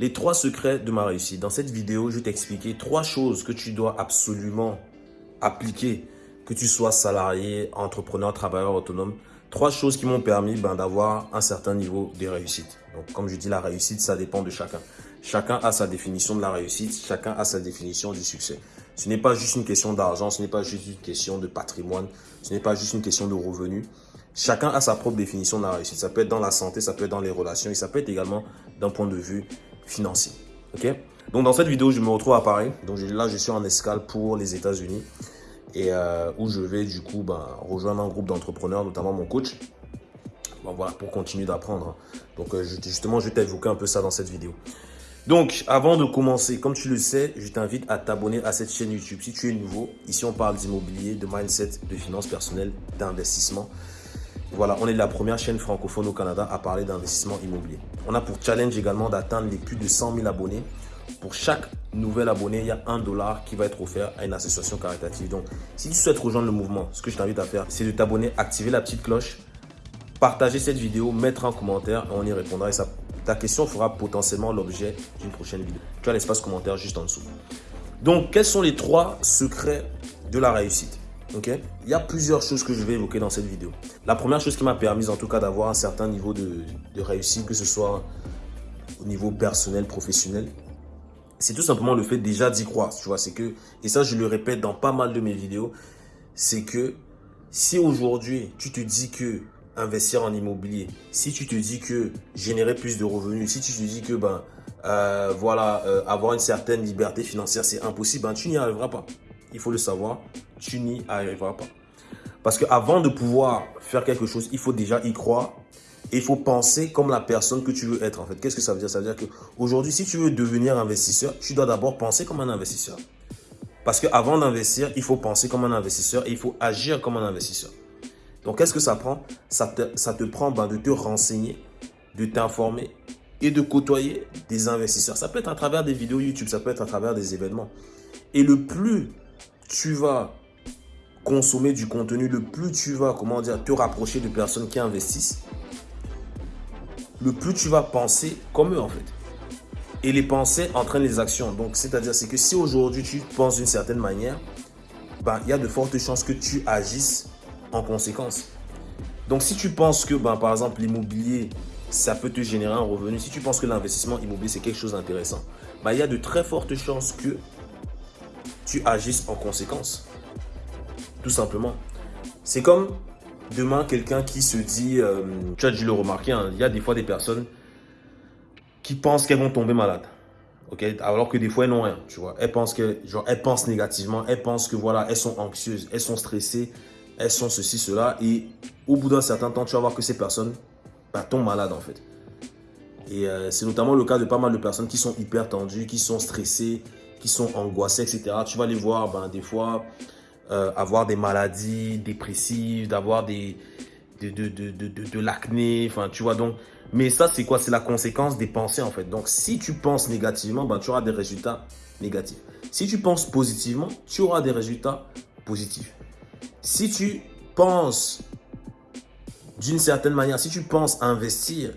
Les trois secrets de ma réussite. Dans cette vidéo, je vais t'expliquer trois choses que tu dois absolument appliquer, que tu sois salarié, entrepreneur, travailleur autonome. Trois choses qui m'ont permis ben, d'avoir un certain niveau de réussite. Donc, comme je dis, la réussite, ça dépend de chacun. Chacun a sa définition de la réussite, chacun a sa définition du succès. Ce n'est pas juste une question d'argent, ce n'est pas juste une question de patrimoine, ce n'est pas juste une question de revenus. Chacun a sa propre définition de la réussite. Ça peut être dans la santé, ça peut être dans les relations et ça peut être également d'un point de vue financier. Donc dans cette vidéo, je me retrouve à Paris. Donc là, je suis en escale pour les États-Unis et euh, où je vais du coup ben, rejoindre un groupe d'entrepreneurs, notamment mon coach. Voilà, pour continuer d'apprendre. Donc euh, justement, je vais t'évoquer un peu ça dans cette vidéo. Donc, avant de commencer, comme tu le sais, je t'invite à t'abonner à cette chaîne YouTube. Si tu es nouveau, ici on parle d'immobilier, de mindset, de finances personnelles, d'investissement. Voilà, on est la première chaîne francophone au Canada à parler d'investissement immobilier. On a pour challenge également d'atteindre les plus de 100 000 abonnés. Pour chaque nouvel abonné, il y a un dollar qui va être offert à une association caritative. Donc, si tu souhaites rejoindre le mouvement, ce que je t'invite à faire, c'est de t'abonner, activer la petite cloche, partager cette vidéo, mettre un commentaire et on y répondra. Et ta question fera potentiellement l'objet d'une prochaine vidéo. Tu as l'espace commentaire juste en dessous. Donc, quels sont les trois secrets de la réussite? Il y a plusieurs choses que je vais évoquer dans cette vidéo. La première chose qui m'a permis en tout cas d'avoir un certain niveau de, réussite, que ce soit au niveau personnel, professionnel, c'est tout simplement le fait déjà d'y croire. Tu vois, c'est que, et ça je le répète dans pas mal de mes vidéos, c'est que si aujourd'hui tu te dis que investir en immobilier, si tu te dis que générer plus de revenus, si tu te dis que ben euh, voilà euh, avoir une certaine liberté financière c'est impossible, ben, tu n'y arriveras pas il faut le savoir, tu n'y arriveras pas. Parce qu'avant de pouvoir faire quelque chose, il faut déjà y croire et il faut penser comme la personne que tu veux être. Qu'est-ce que ça veut dire? Ça veut dire qu'aujourd'hui, si tu veux devenir investisseur, tu dois d'abord penser comme un investisseur. Parce qu'avant d'investir, il faut penser comme un investisseur et il faut agir comme un investisseur. Donc, qu'est-ce que ça prend? Ça te, ça te prend ben, de te renseigner, de t'informer et de côtoyer des investisseurs. Ça peut être à travers des vidéos YouTube, ça peut être à travers des événements. Et le plus tu vas consommer du contenu, le plus tu vas, comment dire, te rapprocher de personnes qui investissent, le plus tu vas penser comme eux en fait. Et les pensées entraînent les actions. Donc, c'est-à-dire, c'est que si aujourd'hui tu penses d'une certaine manière, ben, il y a de fortes chances que tu agisses en conséquence. Donc, si tu penses que, ben, par exemple, l'immobilier, ça peut te générer un revenu, si tu penses que l'investissement immobilier, c'est quelque chose d'intéressant, ben, il y a de très fortes chances que tu agisses en conséquence. Tout simplement. C'est comme demain quelqu'un qui se dit, euh, tu as dû le remarquer, hein, il y a des fois des personnes qui pensent qu'elles vont tomber malades. Alors que des fois elles n'ont rien, tu vois. Elles pensent, que, genre, elles pensent négativement, elles pensent que voilà, elles sont anxieuses, elles sont stressées, elles sont ceci, cela. Et au bout d'un certain temps, tu vas voir que ces personnes bah, tombent malades en fait. Et euh, c'est notamment le cas de pas mal de personnes qui sont hyper tendues, qui sont stressées, qui sont angoissés, etc. Tu vas les voir ben, des fois euh, avoir des maladies dépressives, d'avoir des de, de, de, de l'acné, enfin tu vois donc. Mais ça c'est quoi? C'est la conséquence des pensées en fait. Donc si tu penses négativement, ben, tu auras des résultats négatifs. Si tu penses positivement, tu auras des résultats positifs. Si tu penses d'une certaine manière, si tu penses investir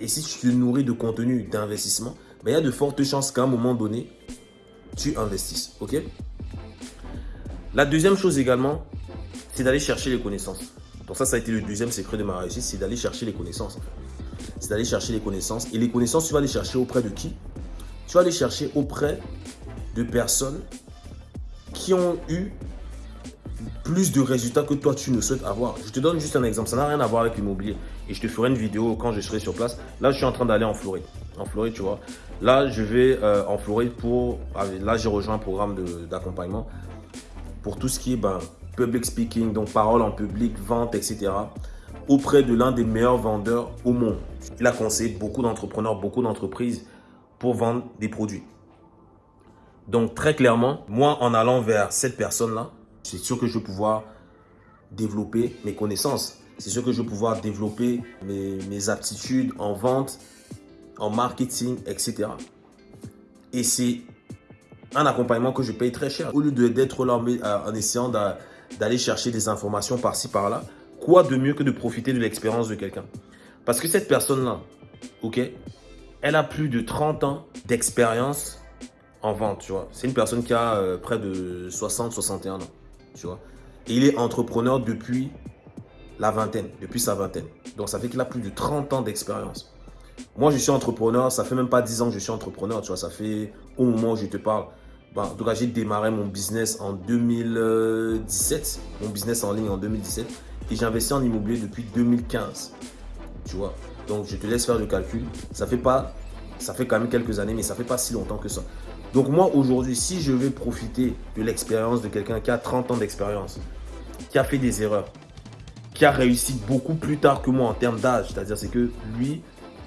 et si tu te nourris de contenu d'investissement, ben, il y a de fortes chances qu'à un moment donné, tu investisses. OK? La deuxième chose également, c'est d'aller chercher les connaissances. Donc ça, ça a été le deuxième secret de ma réussite, c'est d'aller chercher les connaissances. C'est d'aller chercher les connaissances. Et les connaissances, tu vas les chercher auprès de qui? Tu vas les chercher auprès de personnes qui ont eu plus de résultats que toi tu ne souhaites avoir. Je te donne juste un exemple, ça n'a rien à voir avec l'immobilier. Et je te ferai une vidéo quand je serai sur place. Là, je suis en train d'aller en Floride. En Floride, tu vois. Là, je vais euh, en Floride pour... Là, j'ai rejoint un programme d'accompagnement pour tout ce qui est ben, public speaking, donc parole en public, vente, etc. auprès de l'un des meilleurs vendeurs au monde. Il a conseillé beaucoup d'entrepreneurs, beaucoup d'entreprises pour vendre des produits. Donc très clairement, moi en allant vers cette personne-là, c'est sûr que je vais pouvoir développer mes connaissances. C'est sûr que je vais pouvoir développer mes, aptitudes en vente, en marketing, etc. Et c'est un accompagnement que je paye très cher. Au lieu d'être là euh, en essayant d'aller chercher des informations par-ci, par-là, quoi de mieux que de profiter de l'expérience de quelqu'un? Parce que cette personne-là, ok, elle a plus de 30 ans d'expérience en vente. C'est une personne qui a euh, près de 60, 61 ans, tu vois. Et il est entrepreneur depuis la vingtaine, depuis sa vingtaine. Donc, ça fait qu'il a plus de 30 ans d'expérience. Moi, je suis entrepreneur, ça fait même pas 10 ans que je suis entrepreneur, tu vois. Ça fait au moment où je te parle. Ben, en tout cas, j'ai démarré mon business en 2017, mon business en ligne en 2017. Et j'ai investi en immobilier depuis 2015, tu vois. Donc, je te laisse faire le calcul. Ça fait pas, ça fait quand même quelques années, mais ça fait pas si longtemps que ça. Donc, moi, aujourd'hui, si je vais profiter de l'expérience de quelqu'un qui a 30 ans d'expérience, qui a fait des erreurs, qui a réussi beaucoup plus tard que moi en termes d'âge, c'est-à-dire c'est que lui,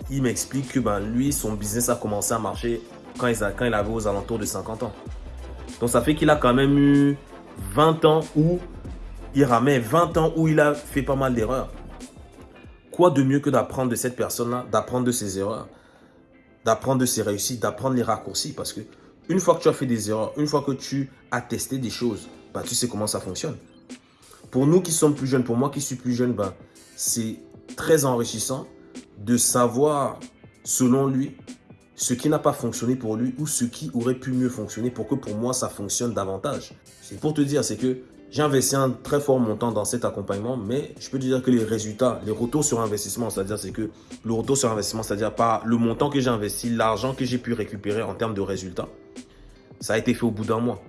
il m'explique que ben, lui, son business a commencé à marcher quand il, quand il avait aux alentours de 50 ans. Donc, ça fait qu'il a quand même eu 20 ans où il ramène 20 ans où il a fait pas mal d'erreurs. Quoi de mieux que d'apprendre de cette personne-là, d'apprendre de ses erreurs, d'apprendre de ses réussites, d'apprendre les raccourcis? Parce que une fois que tu as fait des erreurs, une fois que tu as testé des choses, bah, tu sais comment ça fonctionne. Pour nous qui sommes plus jeunes, pour moi qui suis plus jeune, bah, c'est très enrichissant de savoir, selon lui, ce qui n'a pas fonctionné pour lui ou ce qui aurait pu mieux fonctionner pour que pour moi, ça fonctionne davantage. C'est pour te dire, c'est que j'ai investi un très fort montant dans cet accompagnement, mais je peux te dire que les résultats, les retours sur investissement, c'est-à-dire c'est que le retour sur investissement, c'est-à-dire pas le montant que j'ai investi, l'argent que j'ai pu récupérer en termes de résultats, ça a été fait au bout d'un mois.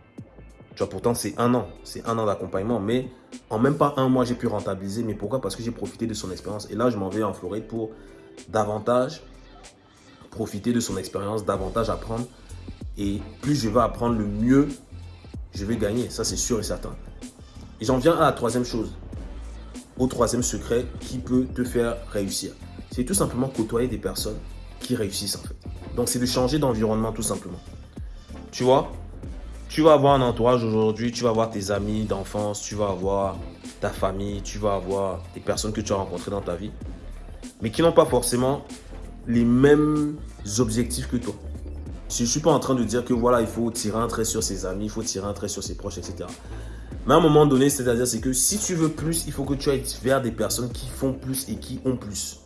Pourtant c'est un an, c'est un an d'accompagnement, mais en même pas un mois, j'ai pu rentabiliser. Mais pourquoi? Parce que j'ai profité de son expérience. Et là, je m'en vais en Floride pour davantage profiter de son expérience, davantage apprendre. Et plus je vais apprendre, le mieux je vais gagner. Ça, c'est sûr et certain. Et j'en viens à la troisième chose, au troisième secret qui peut te faire réussir. C'est tout simplement côtoyer des personnes qui réussissent en fait. Donc c'est de changer d'environnement tout simplement. Tu vois, tu vas avoir un entourage aujourd'hui, tu vas avoir tes amis d'enfance, tu vas avoir ta famille, tu vas avoir des personnes que tu as rencontrées dans ta vie, mais qui n'ont pas forcément les mêmes objectifs que toi. Je ne suis pas en train de dire que voilà, il faut tirer un trait sur ses amis, il faut tirer un trait sur ses proches, etc. Mais à un moment donné, c'est-à-dire c'est que si tu veux plus, il faut que tu ailles vers des personnes qui font plus et qui ont plus.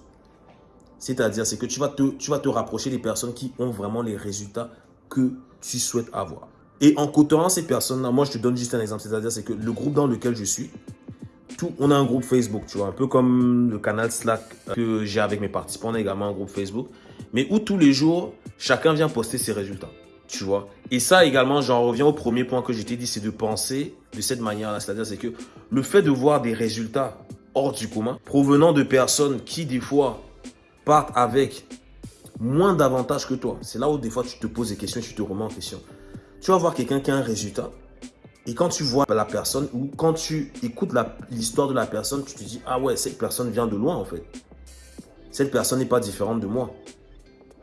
C'est-à-dire c'est que tu vas, te, tu vas te rapprocher des personnes qui ont vraiment les résultats que tu souhaites avoir. Et en côtoyant ces personnes-là, moi je te donne juste un exemple, c'est-à-dire c'est que le groupe dans lequel je suis, tout, on a un groupe Facebook, tu vois, un peu comme le canal Slack que j'ai avec mes participants, on a également un groupe Facebook, mais où tous les jours, chacun vient poster ses résultats tu vois. Et ça également, j'en reviens au premier point que je t'ai dit, c'est de penser de cette manière-là. C'est-à-dire, c'est que le fait de voir des résultats hors du commun, provenant de personnes qui, des fois, partent avec moins d'avantages que toi. C'est là où, des fois, tu te poses des questions tu te remets en question. Tu vas voir quelqu'un qui a un résultat. Et quand tu vois la personne ou quand tu écoutes l'histoire de la personne, tu te dis, ah ouais, cette personne vient de loin en fait. Cette personne n'est pas différente de moi.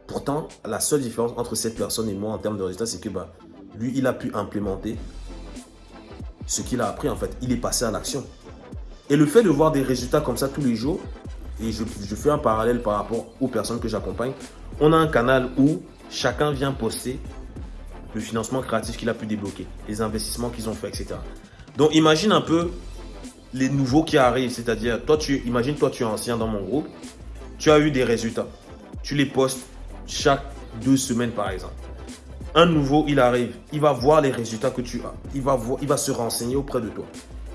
Pourtant, la seule différence entre cette personne et moi en termes de résultats, c'est que bah, lui, il a pu implémenter ce qu'il a appris en fait. Il est passé à l'action. Et le fait de voir des résultats comme ça tous les jours, et je, fais un parallèle par rapport aux personnes que j'accompagne, on a un canal où chacun vient poster le financement créatif qu'il a pu débloquer, les investissements qu'ils ont fait, etc. Donc imagine un peu les nouveaux qui arrivent, c'est-à-dire, toi tu imagine toi tu es ancien dans mon groupe, tu as eu des résultats, tu les postes, chaque deux semaines, par exemple. Un nouveau, il arrive, il va voir les résultats que tu as. Il va, il va se renseigner auprès de toi.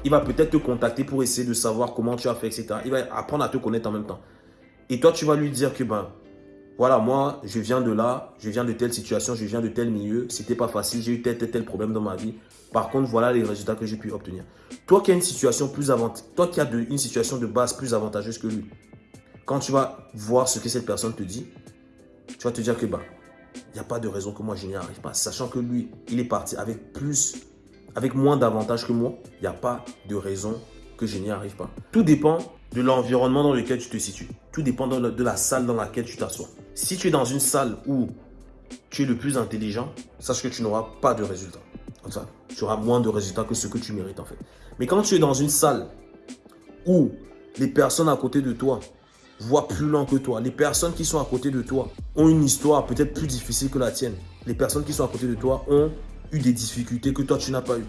Il va peut-être te contacter pour essayer de savoir comment tu as fait, etc. Il va apprendre à te connaître en même temps. Et toi, tu vas lui dire que, ben, voilà, moi, je viens de là, je viens de telle situation, je viens de tel milieu. C'était pas facile, j'ai eu tel, tel, tel problème dans ma vie. Par contre, voilà les résultats que j'ai pu obtenir. Toi qui as une situation as une situation de base plus avantageuse que lui, quand tu vas voir ce que cette personne te dit, tu vas te dire que bah, il n'y a pas de raison que moi je n'y arrive pas. Sachant que lui, il est parti avec plus, avec moins d'avantages que moi, il n'y a pas de raison que je n'y arrive pas. Tout dépend de l'environnement dans lequel tu te situes. Tout dépend de la salle dans laquelle tu t'assois. Si tu es dans une salle où tu es le plus intelligent, sache que tu n'auras pas de résultats. ça, tu auras moins de résultats que ce que tu mérites en fait. Mais quand tu es dans une salle où les personnes à côté de toi voient plus loin que toi. Les personnes qui sont à côté de toi ont une histoire peut-être plus difficile que la tienne. Les personnes qui sont à côté de toi ont eu des difficultés que toi, tu n'as pas eu.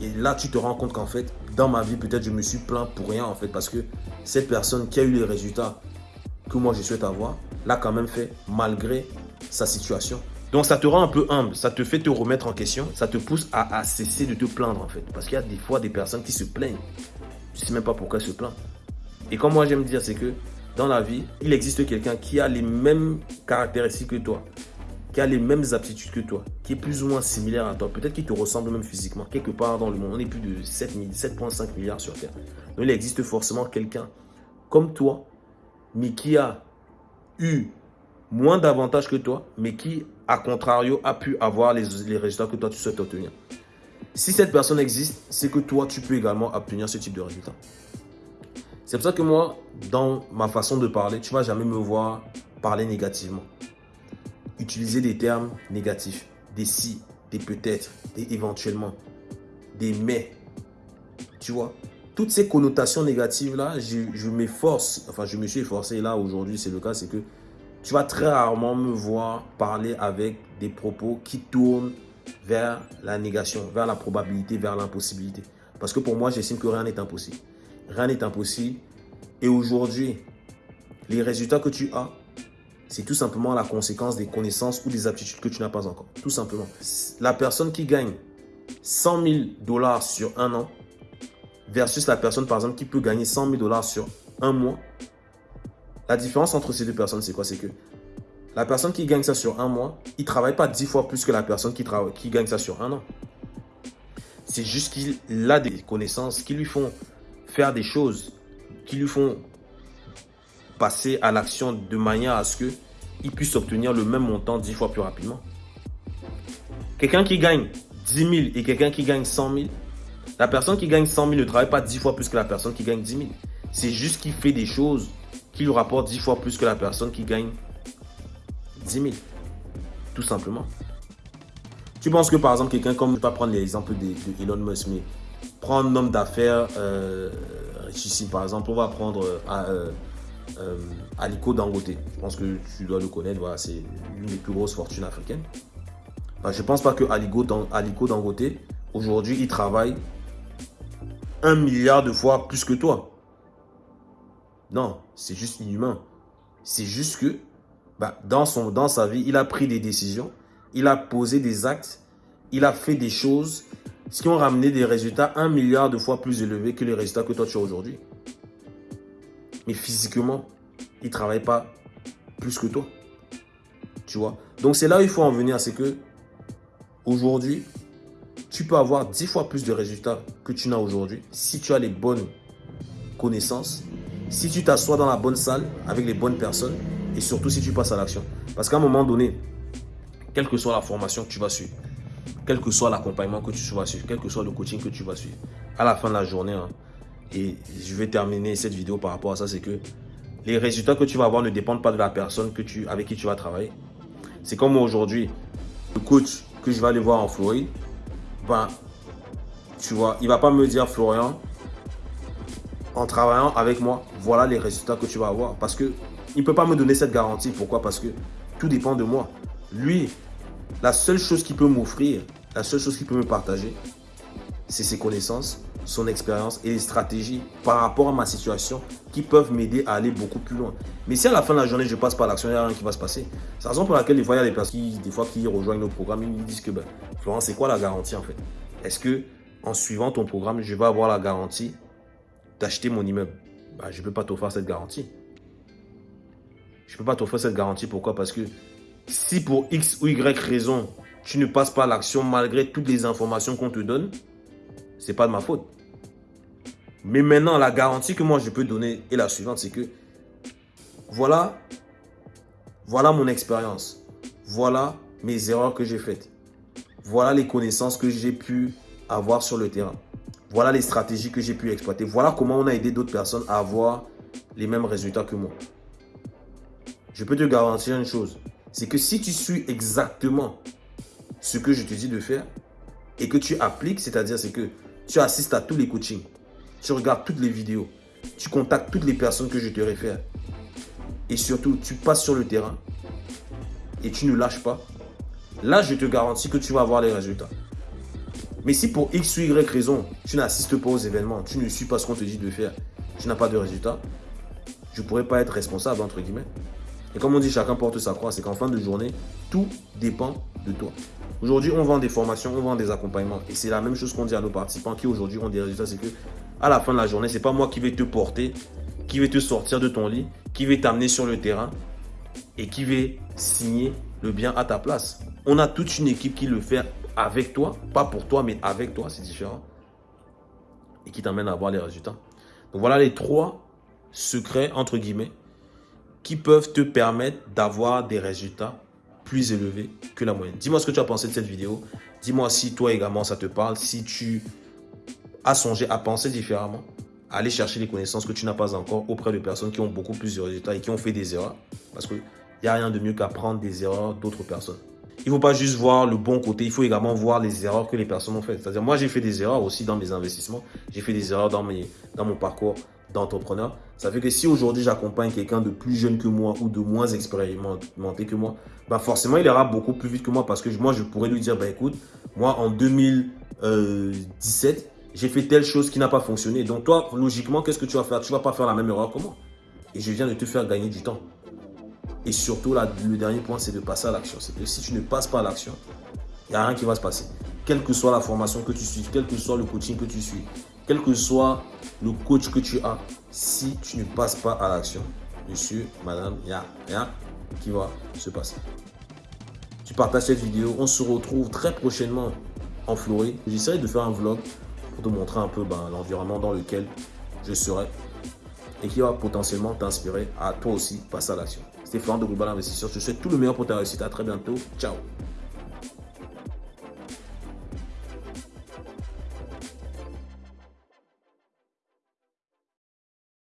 Et là, tu te rends compte qu'en fait, dans ma vie, peut-être je me suis plaint pour rien en fait parce que cette personne qui a eu les résultats que moi je souhaite avoir, l'a quand même fait malgré sa situation. Donc ça te rend un peu humble, ça te fait te remettre en question, ça te pousse à, cesser de te plaindre en fait. Parce qu'il y a des fois des personnes qui se plaignent. Tu sais même pas pourquoi elles se plaignent. Et comme moi j'aime dire, c'est que dans la vie, il existe quelqu'un qui a les mêmes caractéristiques que toi, qui a les mêmes aptitudes que toi, qui est plus ou moins similaire à toi, peut-être qu'il te ressemble même physiquement, quelque part dans le monde. On est plus de 7,5 milliards sur Terre. Donc il existe forcément quelqu'un comme toi, mais qui a eu moins d'avantages que toi, mais qui, à contrario, a pu avoir les, résultats que toi, tu souhaites obtenir. Si cette personne existe, c'est que toi, tu peux également obtenir ce type de résultat. C'est pour ça que moi, dans ma façon de parler, tu ne vas jamais me voir parler négativement. Utiliser des termes négatifs, des si, des peut-être, des éventuellement, des mais. Tu vois? Toutes ces connotations négatives-là, je, m'efforce, enfin je me suis efforcé, là aujourd'hui c'est le cas, c'est que tu vas très rarement me voir parler avec des propos qui tournent vers la négation, vers la probabilité, vers l'impossibilité. Parce que pour moi, j'estime que rien n'est impossible. Rien n'est impossible. Et aujourd'hui, les résultats que tu as, c'est tout simplement la conséquence des connaissances ou des aptitudes que tu n'as pas encore. Tout simplement. La personne qui gagne 100 000 dollars sur un an versus la personne, par exemple, qui peut gagner 100 000 dollars sur un mois, la différence entre ces deux personnes, c'est quoi? C'est que la personne qui gagne ça sur un mois, il ne travaille pas dix fois plus que la personne qui, qui gagne ça sur un an. C'est juste qu'il a des connaissances qui lui font faire des choses, qui lui font passer à l'action de manière à ce qu'il puisse obtenir le même montant dix fois plus rapidement. Quelqu'un qui gagne 10 000 et quelqu'un qui gagne 100 000, la personne qui gagne 100 000 ne travaille pas dix fois plus que la personne qui gagne 10 000. C'est juste qu'il fait des choses qui lui rapporte 10 fois plus que la personne qui gagne 10 000. Tout simplement. Tu penses que par exemple, quelqu'un comme, je ne vais pas prendre l'exemple de, Elon Musk, mais prendre un homme d'affaires euh, richissime, par exemple, on va prendre euh, euh, Aliko Dangote. Je pense que tu dois le connaître, c'est l'une des plus grosses fortunes africaines. je ne pense pas que Aliko, Aliko Dangote, aujourd'hui, il travaille un milliard de fois plus que toi. Non, c'est juste inhumain. C'est juste que bah, dans, son, dans sa vie, il a pris des décisions, il a posé des actes, il a fait des choses qui ont ramené des résultats un milliard de fois plus élevés que les résultats que toi tu as aujourd'hui. Mais physiquement, il ne travaille pas plus que toi. Tu vois? Donc c'est là où il faut en venir, c'est que aujourd'hui, tu peux avoir dix fois plus de résultats que tu n'as aujourd'hui si tu as les bonnes connaissances si tu t'assois dans la bonne salle avec les bonnes personnes et surtout si tu passes à l'action. Parce qu'à un moment donné, quelle que soit la formation que tu vas suivre, quel que soit l'accompagnement que tu vas suivre, quel que soit le coaching que tu vas suivre, à la fin de la journée, hein, et je vais terminer cette vidéo par rapport à ça, c'est que les résultats que tu vas avoir ne dépendent pas de la personne que tu, avec qui tu vas travailler. C'est comme aujourd'hui, le coach que je vais aller voir en Floride, ben, tu vois, il va pas me dire, Florian, en travaillant avec moi, voilà les résultats que tu vas avoir. Parce que il ne peut pas me donner cette garantie. Pourquoi? Parce que tout dépend de moi. Lui, la seule chose qu'il peut m'offrir, la seule chose qu'il peut me partager, c'est ses connaissances, son expérience et les stratégies par rapport à ma situation qui peuvent m'aider à aller beaucoup plus loin. Mais si à la fin de la journée, je passe par l'action, il n'y a rien qui va se passer. C'est la raison pour laquelle des fois, il y a des personnes qui, des fois, qui rejoignent nos programmes, ils me disent que, ben, Florent, c'est quoi la garantie en fait? Est-ce que en suivant ton programme, je vais avoir la garantie d'acheter mon immeuble? Bah, je ne peux pas t'offrir cette garantie. Je ne peux pas t'offrir cette garantie. Pourquoi? Parce que si pour X ou Y raison, tu ne passes pas l'action malgré toutes les informations qu'on te donne, c'est pas de ma faute. Mais maintenant, la garantie que moi je peux donner est la suivante, c'est que voilà, voilà mon expérience. Voilà mes erreurs que j'ai faites. Voilà les connaissances que j'ai pu avoir sur le terrain. Voilà les stratégies que j'ai pu exploiter. Voilà comment on a aidé d'autres personnes à avoir les mêmes résultats que moi. Je peux te garantir une chose. C'est que si tu suis exactement ce que je te dis de faire et que tu appliques, c'est-à-dire c'est que tu assistes à tous les coachings, tu regardes toutes les vidéos, tu contactes toutes les personnes que je te réfère et surtout tu passes sur le terrain et tu ne lâches pas, là je te garantis que tu vas avoir les résultats. Mais si pour X ou Y raison, tu n'assistes pas aux événements, tu ne suis pas ce qu'on te dit de faire, tu n'as pas de résultat, je ne pourrais pas être responsable, entre guillemets. Et comme on dit, chacun porte sa croix, c'est qu'en fin de journée, Tout dépend de toi. Aujourd'hui, on vend des formations, on vend des accompagnements. Et c'est la même chose qu'on dit à nos participants qui aujourd'hui ont des résultats. C'est que à la fin de la journée, c'est pas moi qui vais te porter, qui vais te sortir de ton lit, qui vais t'amener sur le terrain et qui vais signer le bien à ta place. On a toute une équipe qui le fait avec toi, pas pour toi, mais avec toi, c'est différent. Et qui t'amène à avoir les résultats. Donc voilà les trois secrets, entre guillemets, qui peuvent te permettre d'avoir des résultats plus élevés que la moyenne. Dis-moi ce que tu as pensé de cette vidéo. Dis-moi si toi également ça te parle, si tu as songé à penser différemment, aller chercher les connaissances que tu n'as pas encore auprès de personnes qui ont beaucoup plus de résultats et qui ont fait des erreurs. Parce qu'il n'y a rien de mieux qu'apprendre des erreurs d'autres personnes. Il ne faut pas juste voir le bon côté, il faut également voir les erreurs que les personnes ont faites. C'est-à-dire, moi, j'ai fait des erreurs aussi dans mes investissements. J'ai fait des erreurs dans mon parcours d'entrepreneur. Ça fait que si aujourd'hui j'accompagne quelqu'un de plus jeune que moi ou de moins expérimenté que moi, bah forcément il ira beaucoup plus vite que moi parce que moi je pourrais lui dire, bah écoute, moi en 2017, j'ai fait telle chose qui n'a pas fonctionné. Donc toi, logiquement, qu'est-ce que tu vas faire? Tu vas pas faire la même erreur que moi. Et je viens de te faire gagner du temps. Et surtout, là, le dernier point, c'est de passer à l'action. C'est que si tu ne passes pas à l'action, il n'y a rien qui va se passer. Quelle que soit la formation que tu suis, quel que soit le coaching que tu suis, quel que soit le coach que tu as, si tu ne passes pas à l'action, monsieur, madame, il n'y a rien qui va se passer. Tu partages cette vidéo. On se retrouve très prochainement en Floride. J'essaierai de faire un vlog pour te montrer un peu ben, l'environnement dans lequel je serai et qui va potentiellement t'inspirer à toi aussi passer à l'action. C'était Florent de Global Investisseur. Je te souhaite tout le meilleur pour ta réussite. À très bientôt. Ciao